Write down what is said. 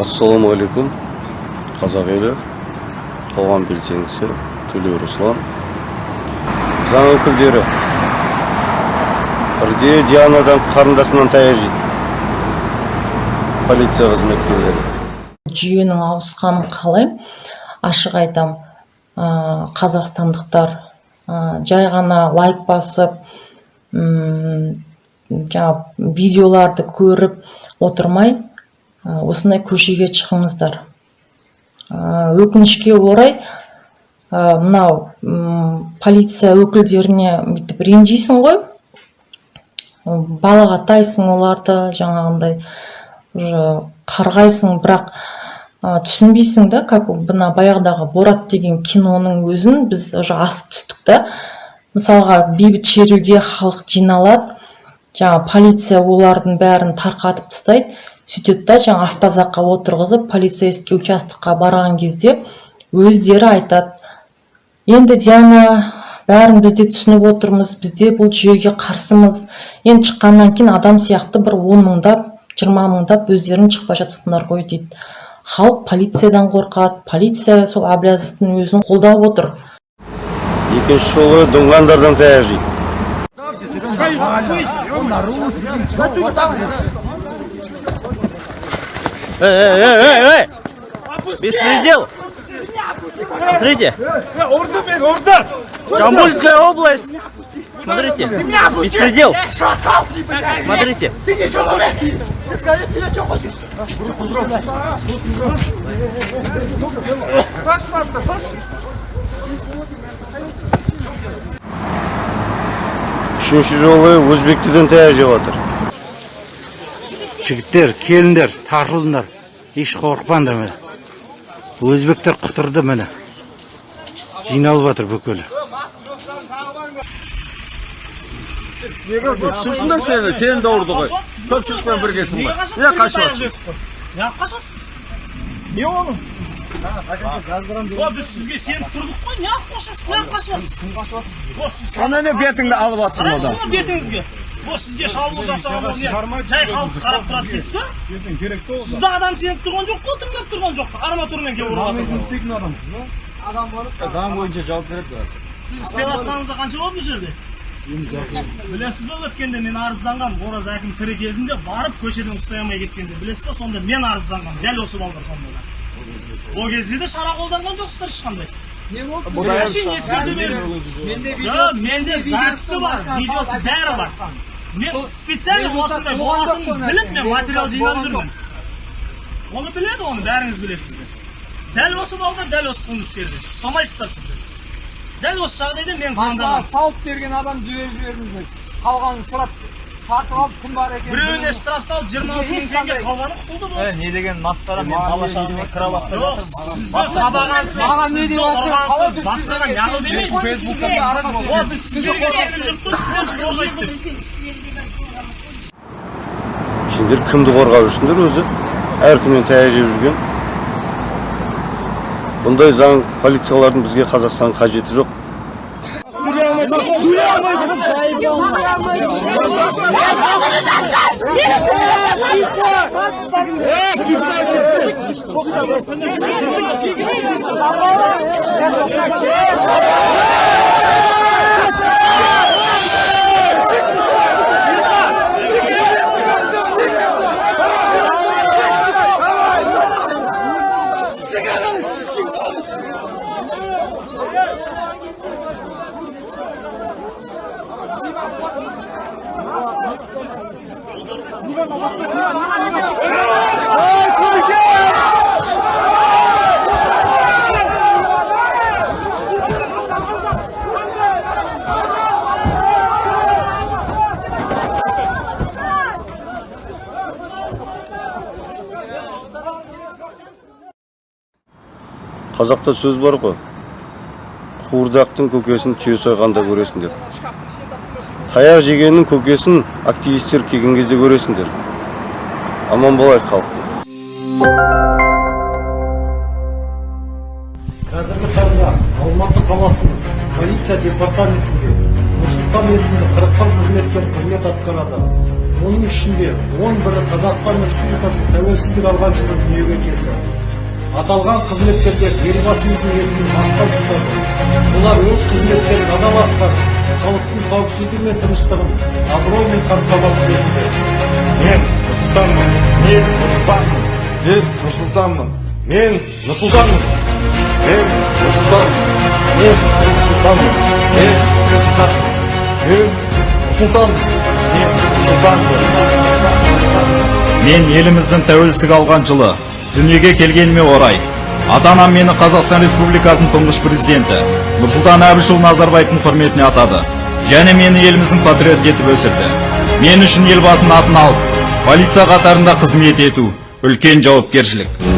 ассалаумағалейкум қазақ елі. Қоғам белсендісі. Төлеу руслан. Заң өкілдері. Бірде дианадан қарындасымнан таяқ жейді. Полиция қызметкерлері. Жүйенің ауысқанын қалаймын ашық айтам. Қазақстандықтар жай ғана лайк басып м жаңағы видеоларды көріп отырмай осындай көшеге шығыңыздар. Ә, өкінішке орай ә, мынау полиция өкілдеріне бүйтіп ренжисің ғой. Балағаттайсың оларды жаңағындай уже қарғайсың бірақ ә, түсінбейсің да как мына баяғыдағы борат деген киноның өзін біз уже асып түстік та. Мысалға бейбіт шеруге халық жиналады жаңа полиция олардың бәрін тарқатып тастайды. Сөйтеді да жаңа автозаққа отырғызып полицейский участокқа барған кезде өздері айтады енді диана бәрін біз де түсініп отырмыз бізде бұл жүйеге қарсымыз. Енді шыққаннан кейін адам сияқты бір он мыңдап жиырма мыңдап өздерің шықпай жатсыңдар ғой дейді. Халық полициядан қорқады. Полиция сол әблязовтың өзін қолдап отыр. Екінші жолы дұңғандардан таяқ жейді. Эй, эй, эй! Беспредел! Смотрите! Жамбульская область! Смотрите! Беспредел! Смотрите! Ты не человек! Ты скажи, тебе что хочешь? үшінші жолы өзбек тілін таяқ жеп жігіттер келіңдер тартылыңдар еш қорықпаңдар міне. Өзбектер құтырды міне. Жиналып жатыр бүкілі Шынында сені, сені де ұрды ғой. Көпшілікпен біргесің ғой. Не қашып неғып қашасыз? Не оның? О біз сізге сеніп тұрдық қой. Неғып қашасыз? Неғып қашып жатсыз о сіз Ана не бетіңді алып жатсың одан? бетіңізге? О сізге шабуыл жасаған ол не? жай халықты қарап тұрады дейсіз ба? Сізді адам сеніп тұрған жоқ қой тыңдап тұрған жоқ. Арматурамен келіп ұрып жатыр Заң бойынша жауап береді. сіз істеп жатқаныңызға қанша болды бұл жерде? Білесіз ба өткенде мен арызданғанмын ораз әкім тірі кезінде барып көшеден ұстай алмай кеткенде. Білесіз ба сонда мен арызданғанмын дәл осы балдар сонда. Да ол кезде де шара қолданған жоқсыздар ешқандай. Әшейін ескерту жоқ менде записі бар видеосы бәрі бар. Мен специально осындай болатынын біліп мен материал жинап жүрмін оны біледі оны бәріңіз білесіздер дәл осы балдар дәл осы қылмыскерді ұстамайсыздар сіздер дәл осы жағдайда мен звондағанмын салып берген адам жіберіп жібердіңіздер қалғанын сұрап тартып алып кім бар екенін біреуіне штраф салып жиырма алты мың теңге қалғаны құтылды болды не деген масқара мен бала шағамен алып жоқ сізді сабағансыз басқаға неғыл демейді біз сізге қой сіздерді қорғайды деп сендер кімді қорғап жүрсіңдер өзі әркімнен таяқ жеп жүрген. Бұндай заң полициялардың бізге қазақстан қажеті жоқ. Қазақта сөз бар ғой. Қуырдақтың көкесін түйе сойғанда көресің деп. Таяқ жегеннің көкесін активистер келген кезде көресіңдер. Аман болайық халық қазіргі таңда алматы қаласының полиция департаментінде нұрсұлтан есімді қырық бір қызметкер қызмет атқарады. Оның ішінде он бірі қазақстан республикасы тәуелсіздік алған жылы дүниеге келді. Аталған қызметкерлер елбасымыздың есімін мақтан тұтады олар өз қызметтерін адал атқарып халықтың қауіпсіздігі мен тыныштығын абыроймен қамтамасыз етуде. Мен нұрсұлтанмын мен нұрсұлтанмын мен нұрсұлтанмын. Мен нұрсұлтанмын. Мен нұрсұлтанмын. Мен нұрсұлтанмын. Мен нұрсұлтанмын. Мен нұрсұлтанмын. Мен нұрсұлтанмын. Мен еліміздің тәуелсіздік алған жылы дүниеге келгеніме орай ата анам мені қазақстан республикасының тұңғыш президенті нұрсұлтан әбішұлы назарбаевтың құрметіне атады. Және мені еліміздің патриоты етіп өсірді. Мен үшін елбасының атын алып полиция қатарында қызмет ету үлкен жауапкершілік.